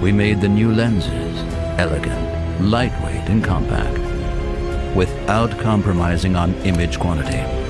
we made the new lenses elegant, lightweight, and compact, without compromising on image quantity.